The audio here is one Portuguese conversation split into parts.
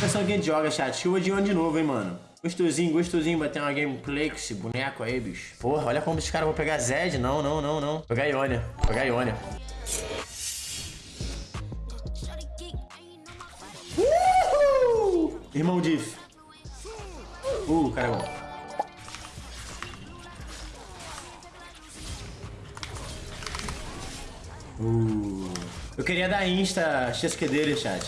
Pessoal, quem joga, chat? Chuva de ano de novo, hein, mano? Gostosinho, gostosinho bater uma gameplay com esse boneco aí, bicho. Porra, olha como esses caras vão pegar Zed. Não, não, não, não. Pegar Ionia. Pegar Ionia. Uhul! Irmão Diff. Uh, cara é bom. Uh. Eu queria dar Insta XQ dele, chat.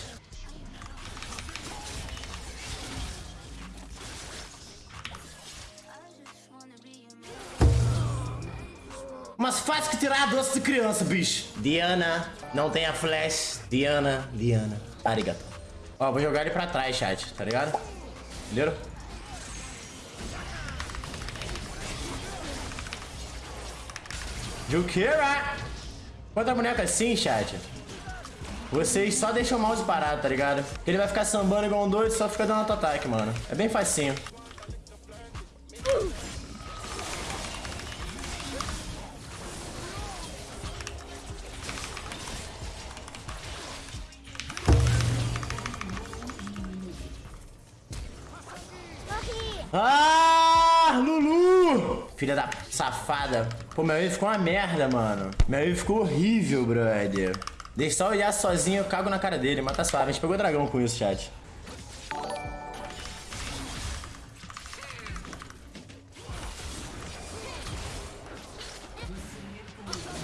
Mas faz que tirar doce de criança, bicho. Diana, não tem a flash. Diana, Diana. Arigato. Ó, vou jogar ele pra trás, chat, tá ligado? Entendeu? Jukira! Quando a boneca assim, chat, vocês só deixam o mouse parado, tá ligado? Ele vai ficar sambando igual um doido e só fica dando auto-ataque, mano. É bem facinho. Ah! Filha da safada. Pô, meu wave ficou uma merda, mano. Meu wave ficou horrível, brother. Deixa só olhar sozinho, eu cago na cara dele. Mata suave. A gente pegou dragão com isso, chat.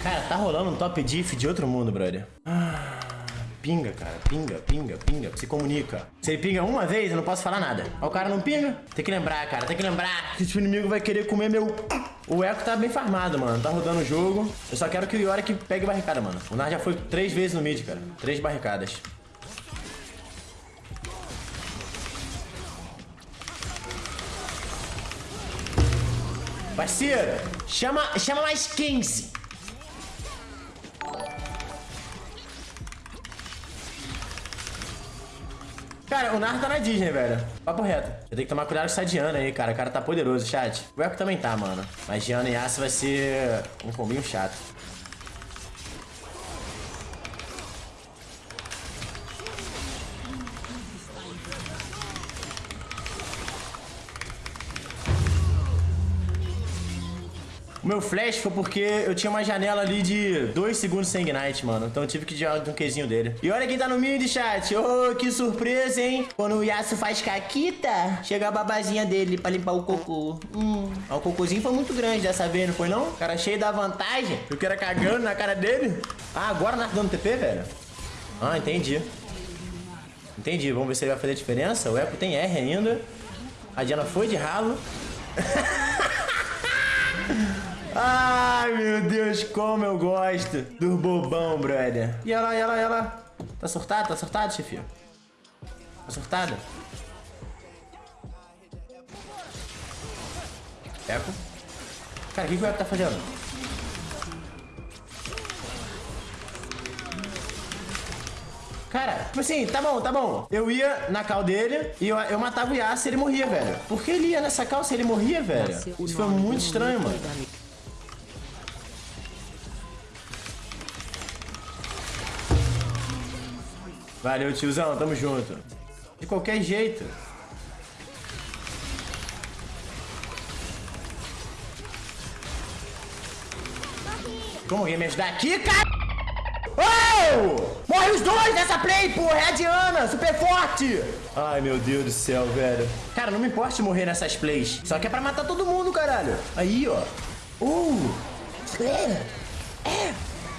Cara, tá rolando um top diff de outro mundo, brother. Ah. Pinga, cara. Pinga, pinga, pinga. Se comunica. Se ele pinga uma vez, eu não posso falar nada. O cara não pinga. Tem que lembrar, cara. Tem que lembrar que o inimigo vai querer comer meu... O Echo tá bem farmado, mano. Tá rodando o jogo. Eu só quero que o Yorick pegue barricada, mano. O Nar já foi três vezes no mid, cara. Três barricadas. Parceiro, chama, chama mais 15. Cara, o Nar tá na Disney, velho. Papo reto. Eu tenho que tomar cuidado com essa Diana aí, cara. O cara tá poderoso, chat. O Echo também tá, mano. Mas Diana e Yasuo vai ser um combinho chato. Meu flash foi porque eu tinha uma janela ali de 2 segundos sem ignite, mano. Então eu tive que tirar um quezinho dele. E olha quem tá no mid, chat. Ô, oh, que surpresa, hein? Quando o Yasuo faz caquita, chega a babazinha dele pra limpar o cocô. Hum. Ah, o cocôzinho foi muito grande dessa vez, não foi não? Cara cheio da vantagem. Eu quero cagando na cara dele. Ah, agora tá dando TP, velho? Ah, entendi. Entendi. Vamos ver se ele vai fazer diferença. O Echo tem R ainda. A Diana foi de ralo. Ai, meu Deus, como eu gosto do bobão, brother. E ela, e ela, e ela. Tá surtado? Tá surtado, chefia? Tá surtado? Eco. Cara, o que, que o Eco tá fazendo? Cara, tipo assim, tá bom, tá bom. Eu ia na cal dele e eu, eu matava o Yasuo e ele morria, velho. Por que ele ia nessa cal se ele morria, velho? Isso foi muito estranho, mano. Valeu, tiozão. Tamo junto. De qualquer jeito. Como alguém me ajudar aqui, cara? Oh! Morre os dois nessa play, porra! É a Diana, super forte! Ai, meu Deus do céu, velho. Cara, não me importa morrer nessas plays. Só que é pra matar todo mundo, caralho. Aí, ó. Uh! É! É!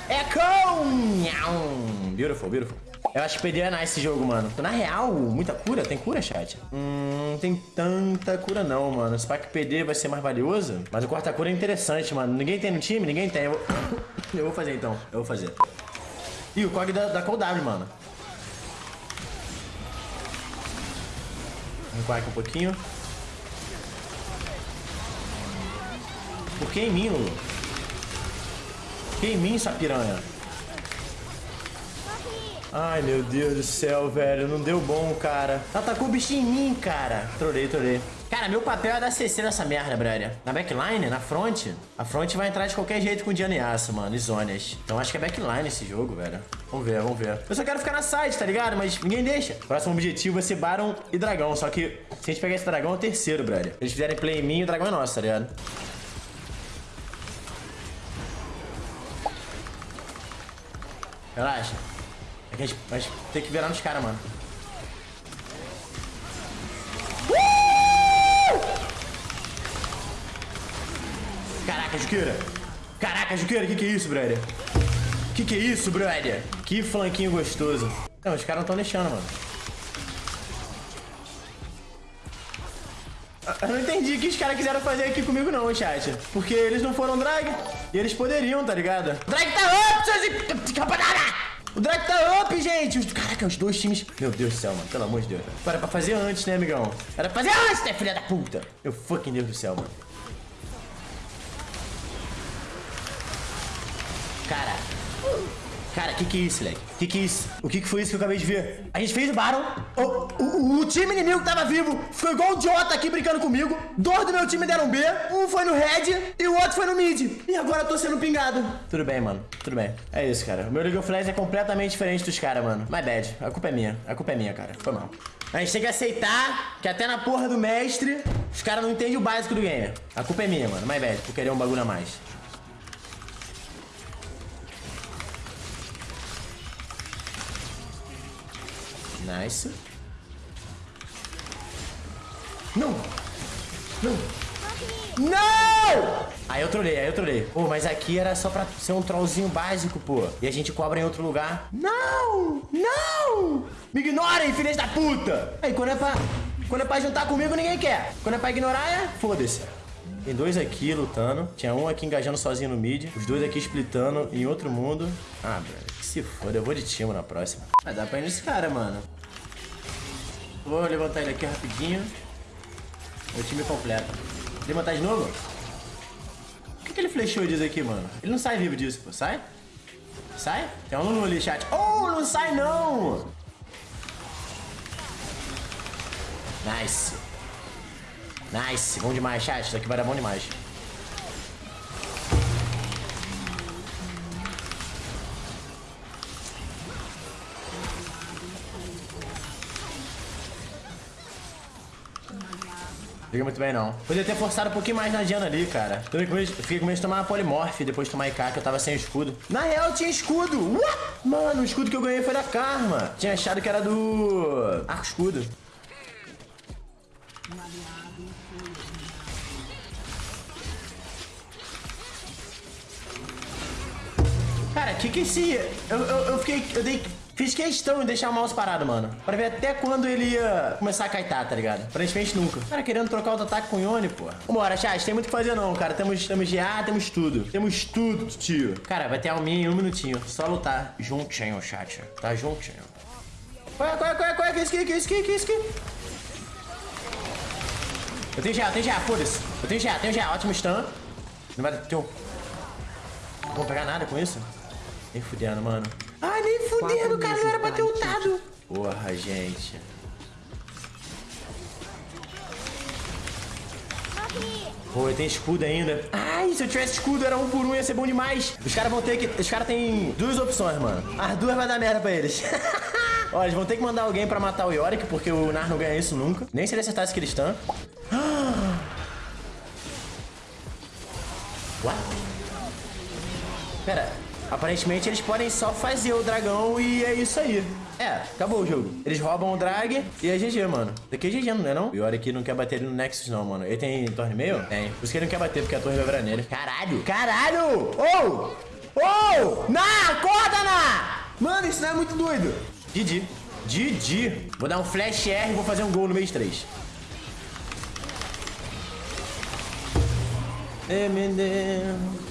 É com! Beautiful, beautiful. Eu acho que perder é nice esse jogo, mano. Na real, muita cura? Tem cura, chat? Hum, não tem tanta cura não, mano. Se que PD vai ser mais valioso. Mas o corta-cura é interessante, mano. Ninguém tem no time? Ninguém tem. Eu vou, eu vou fazer, então. Eu vou fazer. Ih, o COG da, da ColdW, mano. Recuar aqui um pouquinho. Por que em mim, Lulu? Por que em mim, essa piranha? Ai, meu Deus do céu, velho. Não deu bom, cara. Atacou o bichinho em mim, cara. Trolei, trolei. Cara, meu papel é dar CC nessa merda, brother. Na backline, na front. A front vai entrar de qualquer jeito com Diana e Aço, mano. E zonas. Então acho que é backline esse jogo, velho. Vamos ver, vamos ver. Eu só quero ficar na side, tá ligado? Mas ninguém deixa. Próximo objetivo vai ser Baron e Dragão. Só que se a gente pegar esse dragão, é o terceiro, brother. Eles fizerem play em mim, o dragão é nosso, tá ligado? Relaxa. Que a gente, gente tem que virar nos caras, mano. Caraca, Juqueira. Caraca, Juqueira, que que é isso, brother? Que que é isso, brother? Que flanquinho gostoso. Não, os caras não estão deixando, mano. Eu não entendi o que os caras quiseram fazer aqui comigo não, chat. Porque eles não foram drag. E eles poderiam, tá ligado? Drag tá up, seus... O drag tá up, gente. Caraca, os dois times... Meu Deus do céu, mano. Pelo amor de Deus. Era pra fazer antes, né, amigão? Era pra fazer antes, né, filha da puta? Meu fucking Deus do céu, mano. Cara. Cara, que que é isso, leque? Que que é isso? O que que foi isso que eu acabei de ver? A gente fez o Baron. O, o, o time inimigo que tava vivo ficou igual um idiota aqui brincando comigo. Dois do meu time deram B. Um foi no Red e o outro foi no Mid. E agora eu tô sendo pingado. Tudo bem, mano. Tudo bem. É isso, cara. O meu League of Legends é completamente diferente dos caras, mano. My bad. A culpa é minha. A culpa é minha, cara. Foi mal. A gente tem que aceitar que até na porra do mestre, os caras não entendem o básico do game. A culpa é minha, mano. My bad. Por querer um bagulho a mais. Nice. Não! Não! Não! Aí eu trolei, aí eu trolei. Pô, mas aqui era só pra ser um trollzinho básico, pô. E a gente cobra em outro lugar. Não! Não! Me ignorem, filhas da puta! Aí, quando é pra... Quando é pra juntar comigo, ninguém quer. Quando é pra ignorar, é... Foda-se. Tem dois aqui lutando. Tinha um aqui engajando sozinho no mid. Os dois aqui splitando em outro mundo. Ah, velho. Que se foda. Eu vou de time na próxima. Vai dar pra ir nesse cara, mano. Vou levantar ele aqui rapidinho. Meu time completo. Levantar de novo? O que, que ele flechou disso aqui, mano? Ele não sai vivo disso, pô. Sai? Sai? Tem um Lulu ali, chat. Oh, não sai não! Nice. Nice. Bom demais, chat. Isso aqui vai dar bom demais. Fica muito bem, não. Podia ter forçado um pouquinho mais na Diana ali, cara. fiquei com medo de tomar uma polimorph depois de tomar IK, que eu tava sem escudo. Na real, tinha escudo. What? Mano, o escudo que eu ganhei foi da Karma. Tinha achado que era do... Arco escudo. Cara, que que esse... Eu, eu, eu fiquei... Eu dei Fiz questão de deixar o mouse parado, mano. Pra ver até quando ele ia começar a kaitar, tá ligado? Aparentemente nunca. Cara, querendo trocar o ataque com o Yone, pô. Vambora, chat. Tem muito o que fazer não, cara. Temos, temos GA, temos tudo. Temos tudo, tio. Cara, vai ter alminha em um minutinho. Só lutar. Juntinho, chat. Tá juntinho. Qual é, qual é, qual é, qual é? Que isso que isso que isso aqui? Eu tenho GA, eu tenho GA, foda-se. Eu tenho GA, tenho GA. Ótimo stun. Não vai ter um... Não vou pegar nada com isso? Nem fudendo, mano. Ai, nem fudendo, cara. Não era pra ter ultado. Porra, gente. Pô, tem escudo ainda. Ai, se eu tivesse escudo, era um por um, ia ser bom demais. Os caras vão ter que... Os caras têm duas opções, mano. As duas vai dar merda pra eles. Ó, eles vão ter que mandar alguém pra matar o Yorick, porque o Nar não ganha isso nunca. Nem se ele acertasse aquele Aparentemente eles podem só fazer o dragão e é isso aí. É, acabou o jogo. Eles roubam o drag e é GG, mano. Daqui é GG, não é não? E olha que não quer bater ele no Nexus não, mano. Ele tem torre meio? Tem. Por isso que ele não quer bater, porque a torre vai virar nele. Caralho! Caralho! Oh! Oh! Na! Acorda, Na! Mano, isso não é muito doido. Didi. Didi. Vou dar um flash R e vou fazer um gol no mês 3. Eminem.